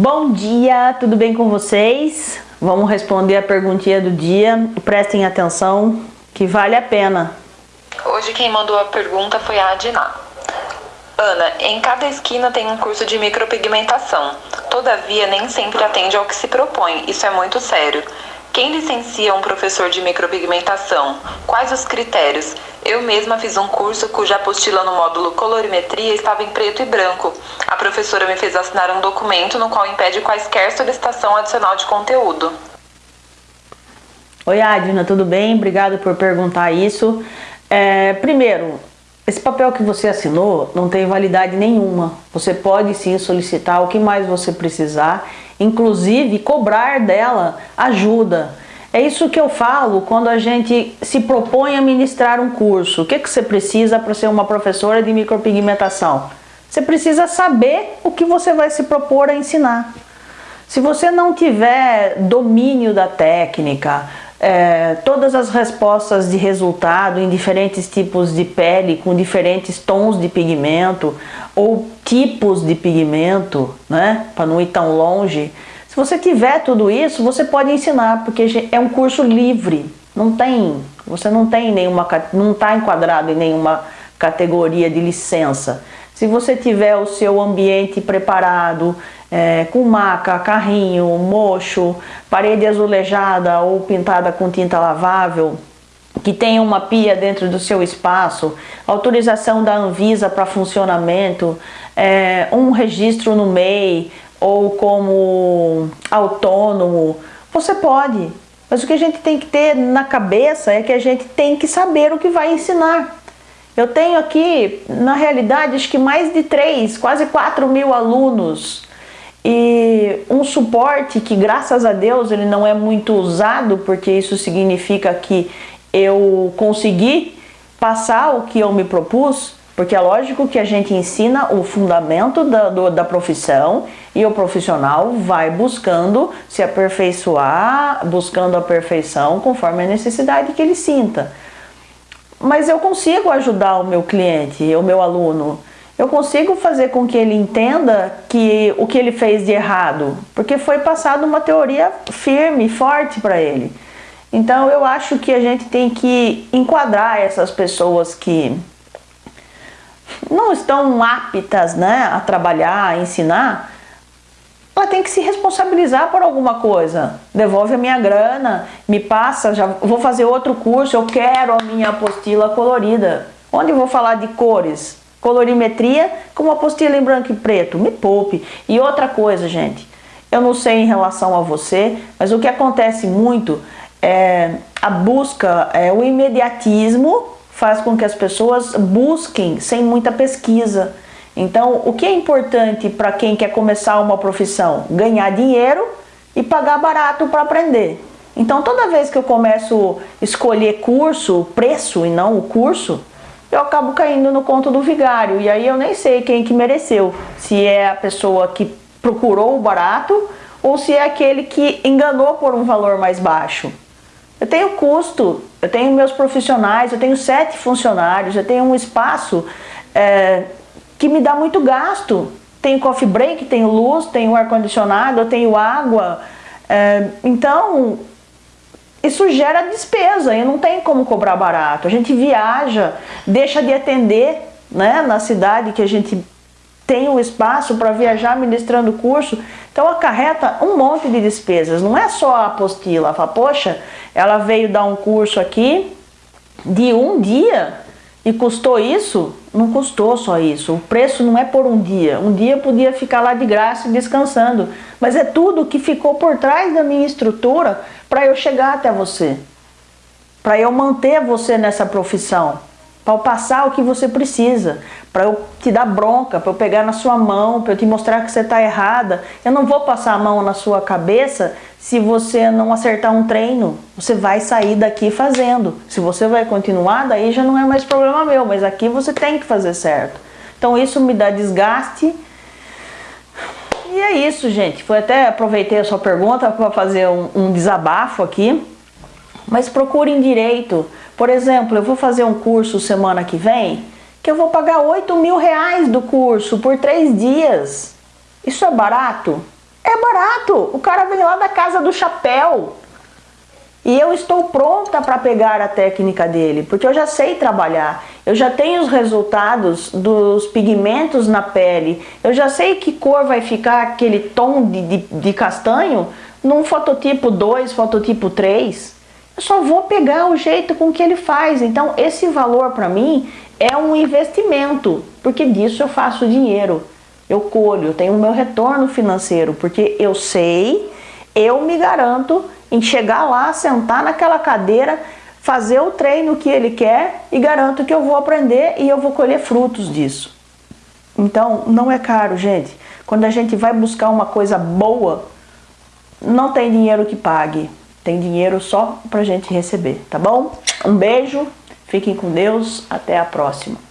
Bom dia, tudo bem com vocês? Vamos responder a perguntinha do dia. Prestem atenção que vale a pena. Hoje quem mandou a pergunta foi a Adina. Ana, em cada esquina tem um curso de micropigmentação. Todavia, nem sempre atende ao que se propõe. Isso é muito sério. Quem licencia um professor de micropigmentação? Quais os critérios? Eu mesma fiz um curso cuja apostila no módulo colorimetria estava em preto e branco. A professora me fez assinar um documento no qual impede quaisquer solicitação adicional de conteúdo. Oi, Adina, tudo bem? Obrigado por perguntar isso. É, primeiro, esse papel que você assinou não tem validade nenhuma. Você pode sim solicitar o que mais você precisar, inclusive cobrar dela ajuda. É isso que eu falo quando a gente se propõe a ministrar um curso. O que, que você precisa para ser uma professora de micropigmentação? Você precisa saber o que você vai se propor a ensinar. Se você não tiver domínio da técnica, é, todas as respostas de resultado em diferentes tipos de pele, com diferentes tons de pigmento ou tipos de pigmento, né, para não ir tão longe. Você tiver tudo isso, você pode ensinar, porque é um curso livre, não tem, você não tem nenhuma, não está enquadrado em nenhuma categoria de licença. Se você tiver o seu ambiente preparado, é, com maca, carrinho, mocho, parede azulejada ou pintada com tinta lavável, que tenha uma pia dentro do seu espaço, autorização da Anvisa para funcionamento, é, um registro no MEI ou como autônomo, você pode. Mas o que a gente tem que ter na cabeça é que a gente tem que saber o que vai ensinar. Eu tenho aqui, na realidade, acho que mais de 3, quase 4 mil alunos e um suporte que graças a Deus ele não é muito usado porque isso significa que eu consegui passar o que eu me propus porque é lógico que a gente ensina o fundamento da, do, da profissão e o profissional vai buscando se aperfeiçoar, buscando a perfeição conforme a necessidade que ele sinta. Mas eu consigo ajudar o meu cliente, o meu aluno, eu consigo fazer com que ele entenda que o que ele fez de errado, porque foi passado uma teoria firme, forte para ele. Então eu acho que a gente tem que enquadrar essas pessoas que não estão aptas né, a trabalhar, a ensinar, ela tem que se responsabilizar por alguma coisa. Devolve a minha grana, me passa, já vou fazer outro curso, eu quero a minha apostila colorida. Onde eu vou falar de cores? colorimetria com uma apostila em branco e preto, me poupe. E outra coisa, gente, eu não sei em relação a você, mas o que acontece muito é a busca, é, o imediatismo faz com que as pessoas busquem sem muita pesquisa. Então, o que é importante para quem quer começar uma profissão? Ganhar dinheiro e pagar barato para aprender. Então, toda vez que eu começo a escolher curso, preço e não o curso, eu acabo caindo no conto do vigário. E aí eu nem sei quem que mereceu. Se é a pessoa que procurou o barato ou se é aquele que enganou por um valor mais baixo. Eu tenho custo, eu tenho meus profissionais, eu tenho sete funcionários, eu tenho um espaço é, que me dá muito gasto. Tenho coffee break, tenho luz, tenho ar-condicionado, eu tenho água. É, então, isso gera despesa e não tem como cobrar barato. A gente viaja, deixa de atender né, na cidade que a gente tem o espaço para viajar ministrando curso, então acarreta um monte de despesas. Não é só a apostila, fala, poxa, ela veio dar um curso aqui de um dia e custou isso? Não custou só isso. O preço não é por um dia. Um dia podia ficar lá de graça descansando. Mas é tudo que ficou por trás da minha estrutura para eu chegar até você. Para eu manter você nessa profissão. Para eu passar o que você precisa. Para eu te dar bronca, para eu pegar na sua mão, para eu te mostrar que você está errada. Eu não vou passar a mão na sua cabeça se você não acertar um treino, você vai sair daqui fazendo. Se você vai continuar, daí já não é mais problema meu, mas aqui você tem que fazer certo. Então isso me dá desgaste. E é isso, gente. Foi até aproveitei a sua pergunta para fazer um, um desabafo aqui. Mas procurem direito. Por exemplo, eu vou fazer um curso semana que vem que eu vou pagar 8 mil reais do curso por três dias. Isso é barato? É barato. O cara vem lá da casa do chapéu. E eu estou pronta para pegar a técnica dele, porque eu já sei trabalhar. Eu já tenho os resultados dos pigmentos na pele. Eu já sei que cor vai ficar aquele tom de, de, de castanho num fototipo 2, fototipo 3. Eu só vou pegar o jeito com que ele faz. Então esse valor para mim é um investimento, porque disso eu faço dinheiro. Eu colho, eu tenho o meu retorno financeiro, porque eu sei, eu me garanto em chegar lá, sentar naquela cadeira, fazer o treino que ele quer e garanto que eu vou aprender e eu vou colher frutos disso. Então, não é caro, gente. Quando a gente vai buscar uma coisa boa, não tem dinheiro que pague. Tem dinheiro só pra gente receber, tá bom? Um beijo, fiquem com Deus, até a próxima.